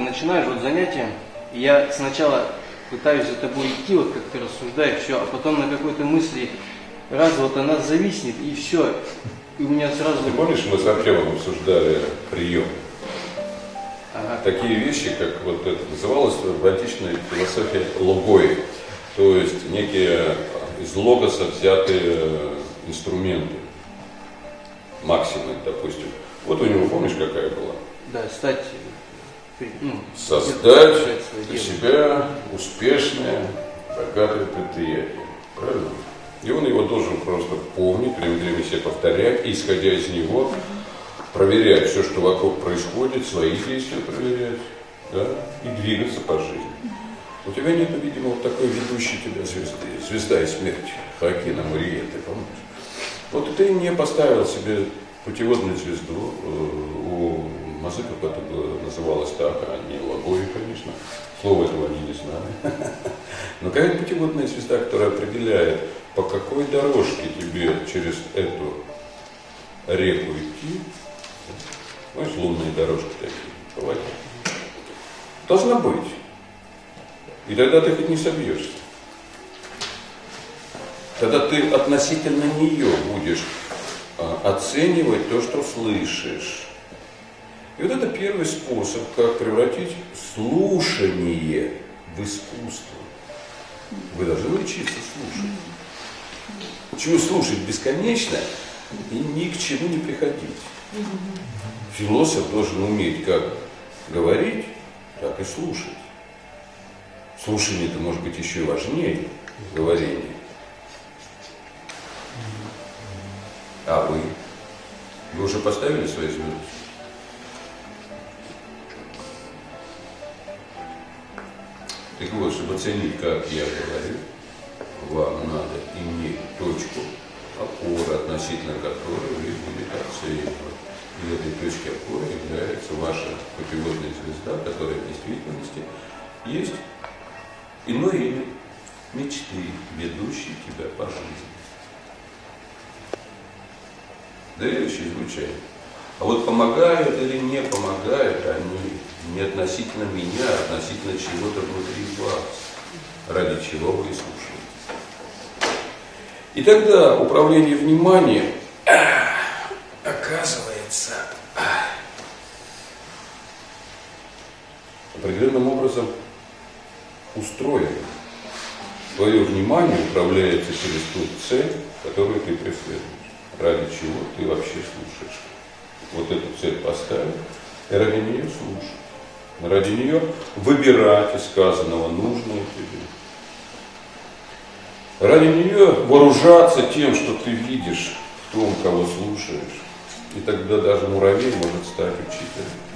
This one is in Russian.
начинаешь вот занятие, и я сначала пытаюсь за тобой идти, вот как ты рассуждаешь, все, а потом на какой-то мысли раз вот она зависнет, и все. И у меня сразу... Ты помнишь, мы с Артемом обсуждали прием? Ага. Такие вещи, как вот это называлось в античной философии логой, то есть некие из логоса взятые инструменты, максимы, допустим. Вот у него, помнишь, какая была? Да, стать... Создать для себя успешное, богатое предприятие. Правильно? И он его должен просто помнить, время времени себе повторять, и, исходя из него, проверять все, что вокруг происходит, свои действия проверять, да, и двигаться по жизни. У тебя нет, видимо, вот такой ведущей тебя звезды, звезда и смерть, Хакина Мария, ты помнишь? Вот ты не поставил себе путеводную звезду, э, у это было- называлось так, а не Логой, конечно, слова этого они не знали. Но какая путеводная звезда, которая определяет, по какой дорожке тебе через эту реку идти, знаешь, лунные дорожки такие, по воде. Должна быть. И тогда ты хоть не собьешься. Тогда ты относительно нее будешь а, оценивать то, что слышишь. И вот это первый способ, как превратить слушание в искусство. Вы должны учиться слушать. Чего слушать бесконечно и ни к чему не приходить. Философ должен уметь как говорить, так и слушать. Слушание это может быть еще и важнее говорения. А вы? Вы уже поставили свои звезды? Так вот, чтобы оценить, как я говорю, вам надо иметь точку опоры, относительно которой вы будете оценивать. И этой точкой опоры является ваша путеводная звезда, которая в действительности есть иное имя мечты, ведущие тебя по жизни. Дающие звучание. А вот помогают или не помогают они не относительно меня, а относительно чего-то внутри вас, ради чего вы слушаете. И тогда управление вниманием ах, оказывается ах, определенным образом устроено. Твое внимание управляется через ту цель, которую ты преследуешь. Ради чего ты вообще слушаешь. Вот эту цель поставил, и ради нее слушать. Ради нее выбирать из сказанного нужное тебе. Ради нее вооружаться тем, что ты видишь в том, кого слушаешь. И тогда даже муравей может стать учителем.